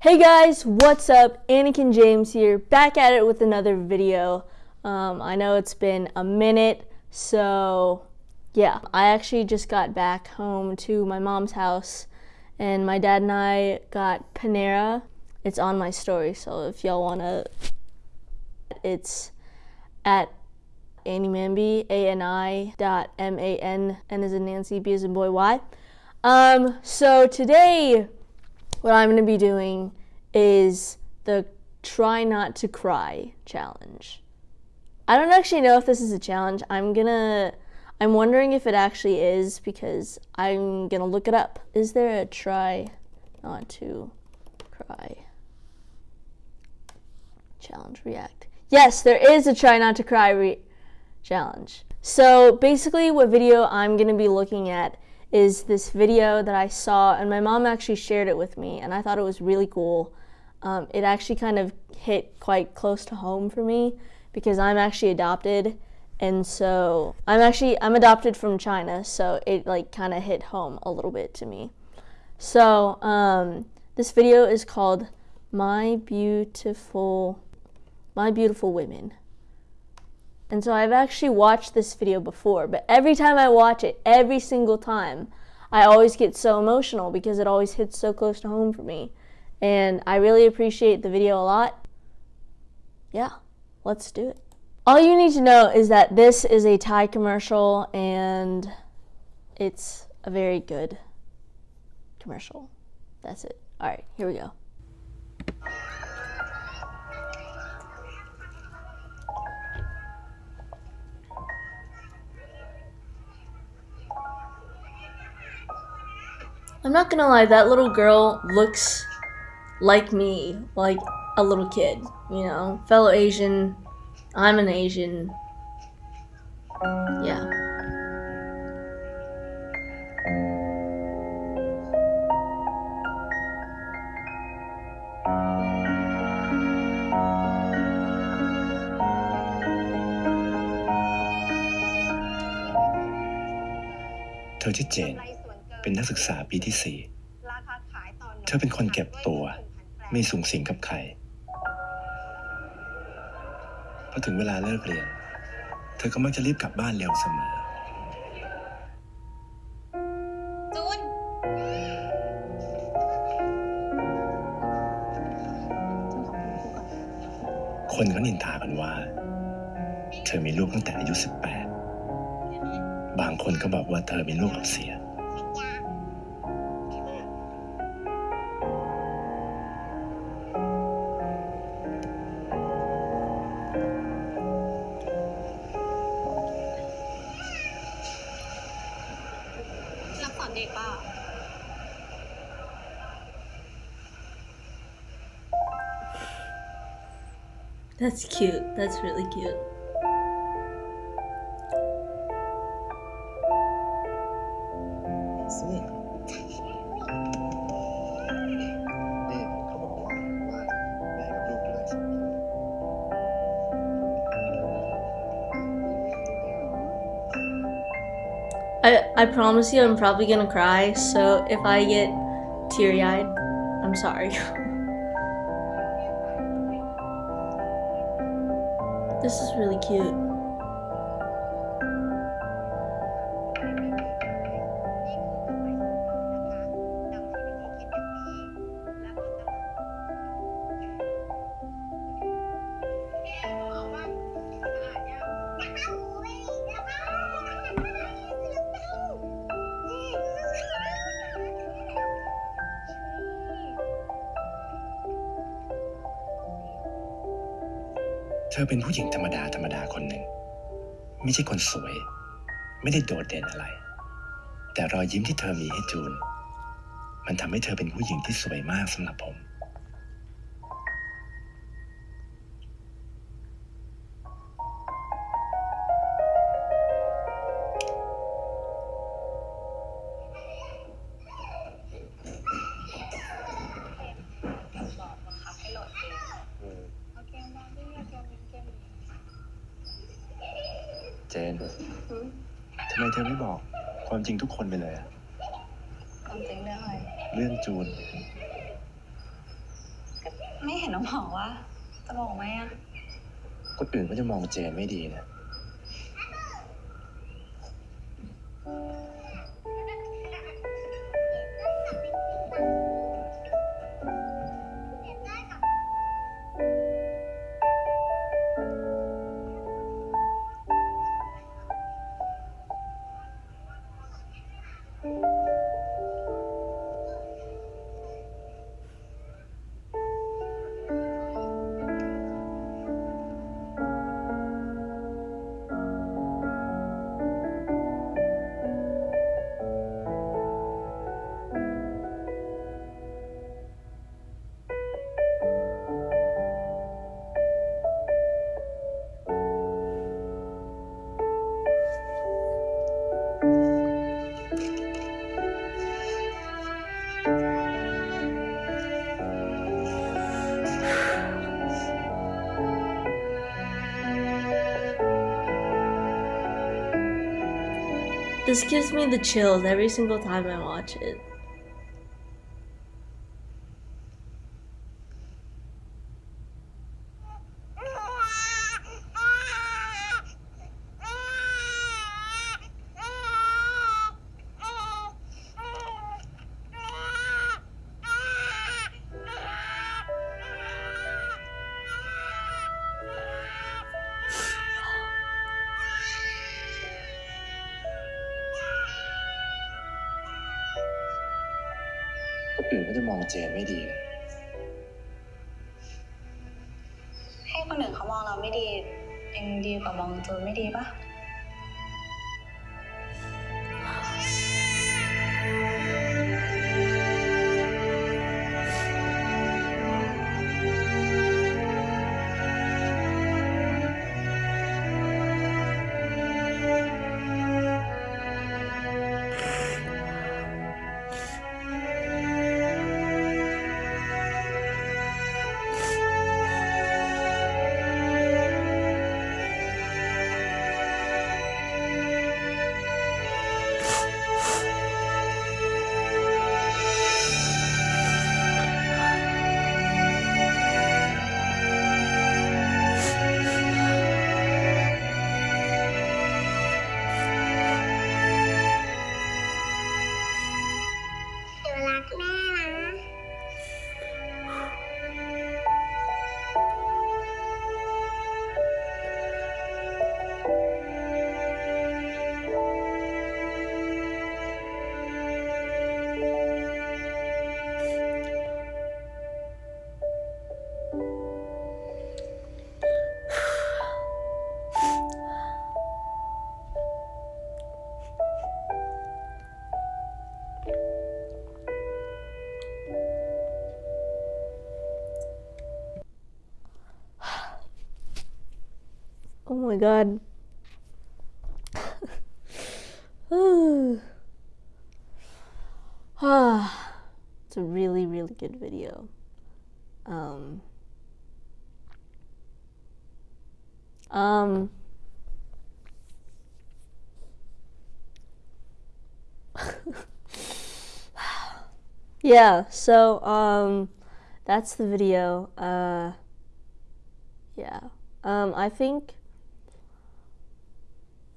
Hey guys, what's up? Anakin James here, back at it with another video. Um, I know it's been a minute, so yeah. I actually just got back home to my mom's house, and my dad and I got Panera. It's on my story, so if y'all wanna, it's at Annie Manby, A-N-I dot M-A-N, N as in Nancy, B in boy, Y. Um, so today, what I'm going to be doing is the try not to cry challenge. I don't actually know if this is a challenge. I'm gonna, I'm wondering if it actually is because I'm gonna look it up. Is there a try not to cry challenge react? Yes, there is a try not to cry challenge. So basically, what video I'm gonna be looking at is this video that I saw, and my mom actually shared it with me, and I thought it was really cool. Um, it actually kind of hit quite close to home for me because I'm actually adopted, and so I'm actually I'm adopted from China, so it like kind of hit home a little bit to me. So um, this video is called "My Beautiful, My Beautiful Women." And so I've actually watched this video before, but every time I watch it, every single time, I always get so emotional because it always hits so close to home for me. And I really appreciate the video a lot. Yeah, let's do it. All you need to know is that this is a Thai commercial and it's a very good commercial. That's it. All right, here we go. I'm not gonna lie, that little girl looks like me, like a little kid, you know? Fellow Asian, I'm an Asian. Yeah. Thôi เจนเป็นนักศึกษาปีที่สี่เธอเป็นคนเก็บตัว ไม่สูงสิงกับใคร พอถึงเวลาเลิกเรียน เธอก็มักจะรีบกลับบ้านเร็วเสมอ จูน คนก็นินทากันว่า เธอมีลูกตั้งแต่อายุ 18 บางคนก็บอกว่าเธอมีลูกกับเสีย That's cute. That's really cute. I, I promise you I'm probably gonna cry, so if I get teary-eyed, I'm sorry. this is really cute. เธอเป็นผู้หญิงธรรมดาธรรมดาคนหนึ่ง ไม่ใช่คนสวย ไม่ได้โดดเด่นอะไร แต่รอยยิ้มที่เธอมีให้จูน มันทำให้เธอเป็นผู้หญิงที่สวยมากสำหรับผม นทำไมเธอไม่บอกความจริงทุกคนไปเลยอะความจริงเรื่องอะไรเรื่องจูนไม่เห็นน้องบอกว่า จะบอกไหมอะคนอื่นก็จะมองเจนไม่ดีนะ This gives me the chills every single time I watch it. คนอื่นก็จะมองเจนไม่ดีนะให้คนอื่นเขามองเราไม่ดียังดีกว่ามองจูนไม่ดีปะ my god. Ah, it's a really, really good video. Um, um, yeah, so, um, that's the video. Uh, yeah. Um, I think,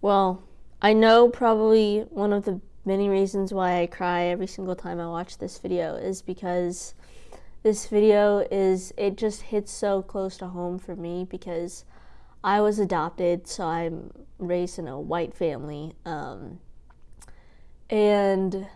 well, I know probably one of the many reasons why I cry every single time I watch this video is because this video is, it just hits so close to home for me because I was adopted, so I'm raised in a white family. Um, and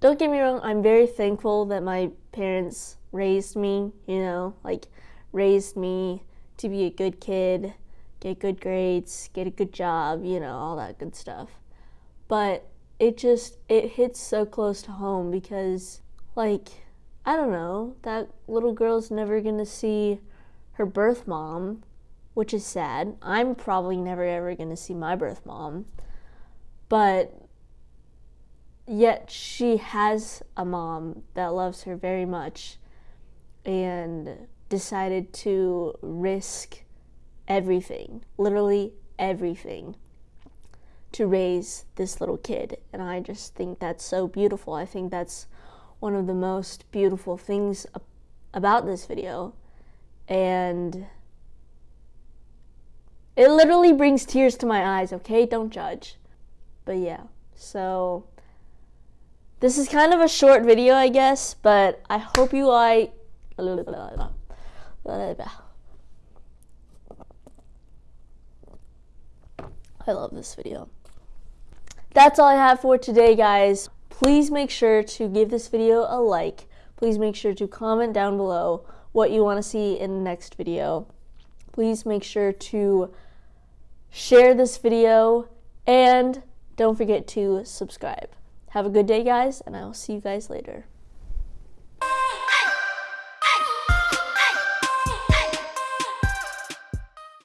don't get me wrong, I'm very thankful that my parents raised me, you know, like raised me to be a good kid, get good grades, get a good job, you know, all that good stuff. But it just it hits so close to home because like I don't know, that little girl's never going to see her birth mom, which is sad. I'm probably never ever going to see my birth mom. But yet she has a mom that loves her very much and decided to risk everything, literally everything, to raise this little kid. And I just think that's so beautiful. I think that's one of the most beautiful things about this video and it literally brings tears to my eyes, okay? Don't judge. But yeah, so this is kind of a short video, I guess, but I hope you like. I love this video. That's all I have for today, guys. Please make sure to give this video a like. Please make sure to comment down below what you want to see in the next video. Please make sure to share this video, and don't forget to subscribe. Have a good day, guys, and I will see you guys later.